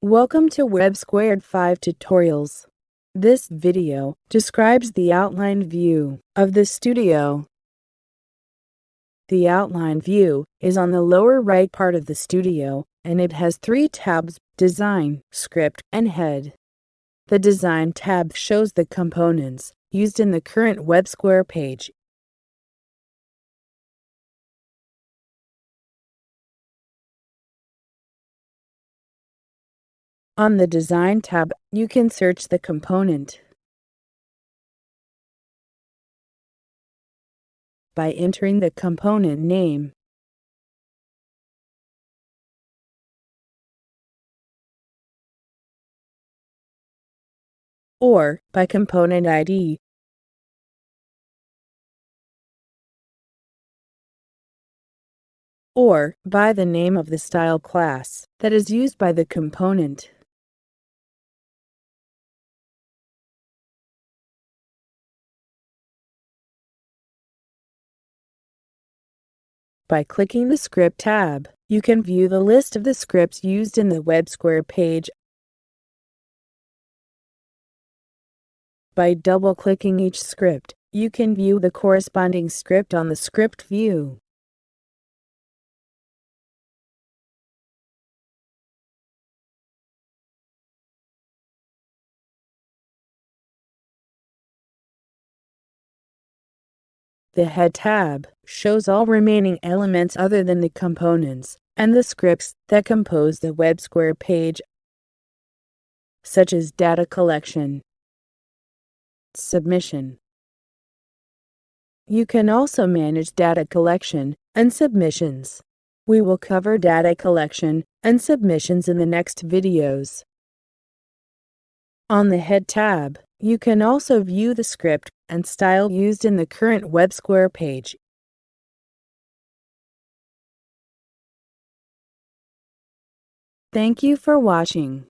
Welcome to WebSquare 5 Tutorials. This video describes the outline view of the studio. The outline view is on the lower right part of the studio and it has three tabs, Design, Script, and Head. The Design tab shows the components used in the current WebSquare page On the Design tab, you can search the component by entering the component name. or by component ID. or by the name of the style class that is used by the component. By clicking the Script tab, you can view the list of the scripts used in the WebSquare page. By double-clicking each script, you can view the corresponding script on the script view. The Head tab shows all remaining elements other than the components and the scripts that compose the WebSquare page, such as data collection, submission. You can also manage data collection and submissions. We will cover data collection and submissions in the next videos. On the Head tab, you can also view the script and style used in the current WebSquare page. Thank you for watching.